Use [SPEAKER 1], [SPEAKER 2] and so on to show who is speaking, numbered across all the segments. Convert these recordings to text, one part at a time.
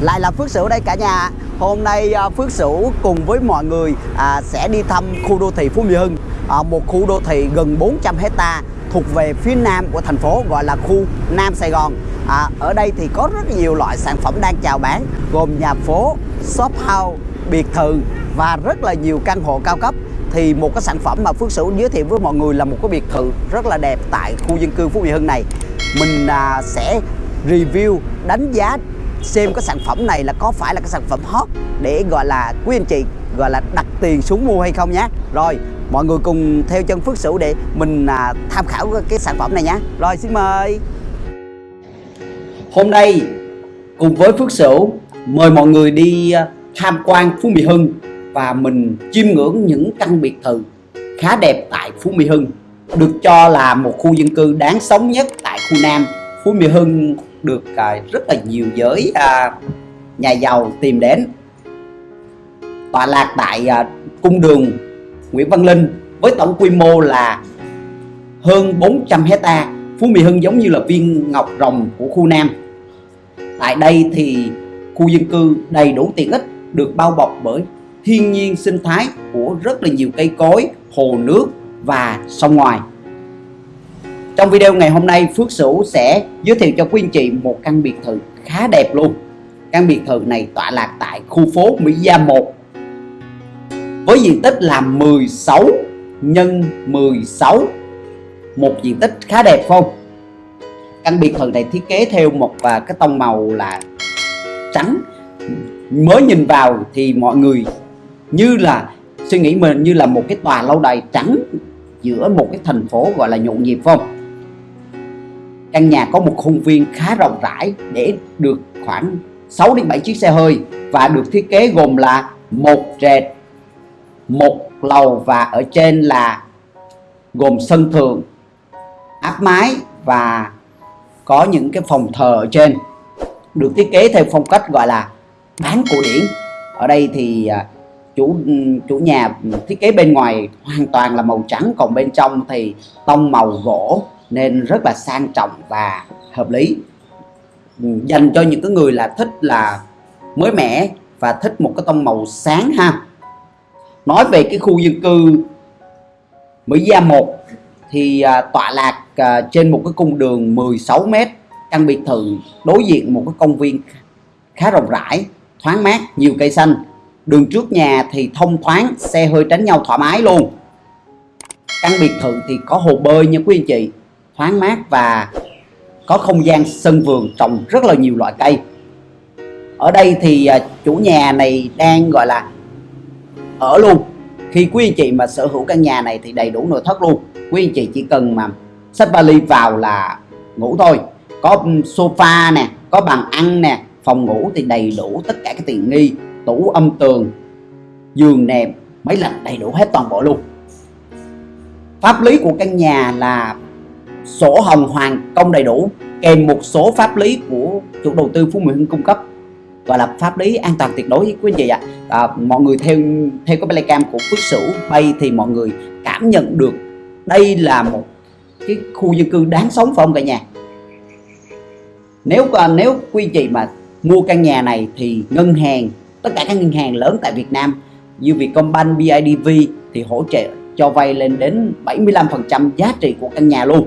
[SPEAKER 1] lại là Phước Sửu đây cả nhà. Hôm nay à, Phước Sửu cùng với mọi người à, sẽ đi thăm khu đô thị Phú Mỹ Hưng. À, Một khu đô thị gần 400 hecta thuộc về phía nam của thành phố gọi là khu Nam Sài Gòn. À, Ở đây thì có rất nhiều loại sản phẩm đang chào bán Gồm nhà phố, shop house, biệt thự và rất là nhiều căn hộ cao cấp. Thì một cái sản phẩm mà Phước Sửu giới thiệu với mọi người là một cái biệt thự rất là đẹp tại khu dân cư Phú Mỹ Hưng này. Mình à, sẽ review đánh giá xem cái sản phẩm này là có phải là cái sản phẩm hot để gọi là quý anh chị gọi là đặt tiền xuống mua hay không nhé rồi mọi người cùng theo chân Phước Sửu để mình à, tham khảo cái sản phẩm này nhé rồi xin mời. Hôm nay cùng với Phước Sửu mời mọi người đi à, tham quan Phú Mỹ Hưng và mình chiêm ngưỡng những căn biệt thự khá đẹp tại Phú Mỹ Hưng được cho là một khu dân cư đáng sống nhất tại khu Nam Phú Mỹ Hưng được à, rất là nhiều giới à, nhà giàu tìm đến tọa lạc tại à, cung đường Nguyễn Văn Linh với tổng quy mô là hơn 400 hecta Phú Mỹ Hưng giống như là viên ngọc rồng của khu Nam tại đây thì khu dân cư đầy đủ tiện ích được bao bọc bởi thiên nhiên sinh thái của rất là nhiều cây cối, hồ nước và sông ngoài. Trong video ngày hôm nay, Phước Sửu sẽ giới thiệu cho quý anh chị một căn biệt thự khá đẹp luôn. Căn biệt thự này tọa lạc tại khu phố Mỹ Gia 1 với diện tích là 16 nhân 16 một diện tích khá đẹp không? Căn biệt thự này thiết kế theo một và cái tông màu là trắng mới nhìn vào thì mọi người như là suy nghĩ mình như là một cái tòa lâu đài trắng giữa một cái thành phố gọi là nhộn nhịp không căn nhà có một khuôn viên khá rộng rãi để được khoảng 6 đến 7 chiếc xe hơi và được thiết kế gồm là một trệt một lầu và ở trên là gồm sân thượng, áp mái và có những cái phòng thờ ở trên. Được thiết kế theo phong cách gọi là bán cổ điển. Ở đây thì à, chủ chủ nhà thiết kế bên ngoài hoàn toàn là màu trắng, còn bên trong thì tông màu gỗ nên rất là sang trọng và hợp lý. Dành cho những cái người là thích là mới mẻ và thích một cái tông màu sáng ha. Nói về cái khu dân cư Mỹ Gia 1 thì à, tọa lạc à, trên một cái cung đường 16 m căn biệt thự đối diện một cái công viên khá rộng rãi thoáng mát nhiều cây xanh. Đường trước nhà thì thông thoáng xe hơi tránh nhau thoải mái luôn. Căn biệt thự thì có hồ bơi nha quý anh chị thoáng mát và có không gian sân vườn trồng rất là nhiều loại cây. Ở đây thì à, chủ nhà này đang, gọi là, ở luôn. Khi quý anh chị mà sở hữu căn nhà này thì đầy đủ nội thất luôn. Quý anh chị chỉ cần mà xách vali vào là ngủ thôi. Có sofa nè, có bàn ăn nè, phòng ngủ thì đầy đủ tất cả các tiện nghi, tủ, âm tường, giường nệm máy lạnh đầy đủ hết toàn bộ luôn. Pháp lý của căn nhà là sổ hồng hoàn công đầy đủ kèm một số pháp lý của chủ đầu tư Phú Mỹ Hưng cung cấp gọi là pháp lý an toàn tuyệt đối với quý anh chị ạ. À, mọi người theo theo cái playcam của Phước Sửu bay thì mọi người cảm nhận được đây là một cái khu dân cư đáng sống phải không cả nhà? Nếu à, nếu quý anh chị mà mua căn nhà này thì ngân hàng tất cả các ngân hàng lớn tại Việt Nam như Vietcombank, BIDV thì hỗ trợ cho vay lên đến 75% giá trị của căn nhà luôn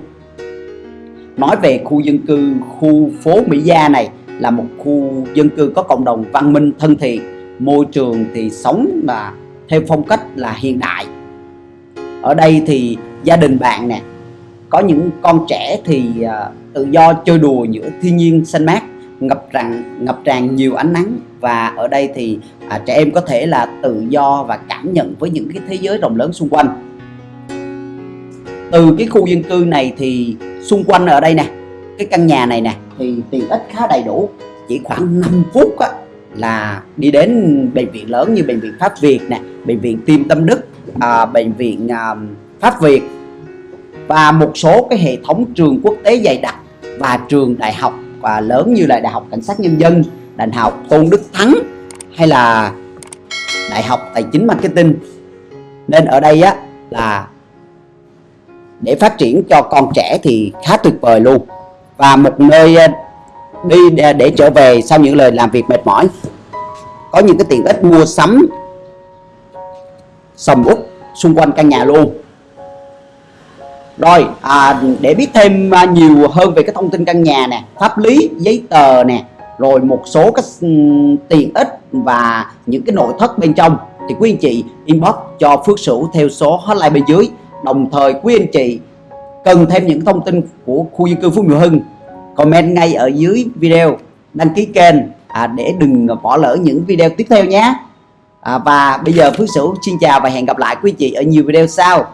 [SPEAKER 1] nói về khu dân cư khu phố Mỹ Gia này là một khu dân cư có cộng đồng văn minh thân thiện môi trường thì sống là theo phong cách là hiện đại. Ở đây thì gia đình bạn nè có những con trẻ thì à, tự do chơi đùa giữa thiên nhiên xanh mát ngập tràn ngập tràn nhiều ánh nắng. Và ở đây thì à, trẻ em có thể là tự do và cảm nhận với những cái thế giới rộng lớn xung quanh. Từ cái khu dân cư này thì xung quanh ở đây nè cái căn nhà này nè thì tiện ích khá đầy đủ chỉ khoảng 5 phút á, là đi đến bệnh viện lớn như bệnh viện Pháp Việt nè bệnh viện Tim Tâm Đức à, bệnh viện à, Pháp Việt và một số cái hệ thống trường quốc tế dày đặc và trường đại học và lớn như là Đại học Cảnh sát Nhân dân, Đại học Tôn Đức Thắng hay là Đại học Tài chính Marketing. Nên ở đây á là để phát triển cho con trẻ thì khá tuyệt vời luôn. Và một nơi ờ, đi để, để trở về sau những lời làm việc mệt mỏi. Có những cái tiện ích mua sắm sầm út xung quanh căn nhà luôn. Rồi à, để biết thêm à, nhiều hơn về cái thông tin căn nhà nè pháp lý giấy tờ nè rồi một số các tiện ích và những cái nội thất bên trong thì quý anh chị inbox cho Phước Sửu theo số hotline bên dưới đồng thời quý anh chị cần thêm những thông tin của khu dân cư Phú Mỹ Hưng. Comment ngay ở dưới video đăng ký kênh à, để đừng bỏ lỡ những video tiếp theo nhé. À, và bây giờ Phước Sửu xin chào và hẹn gặp lại quý anh chị ở nhiều video sau.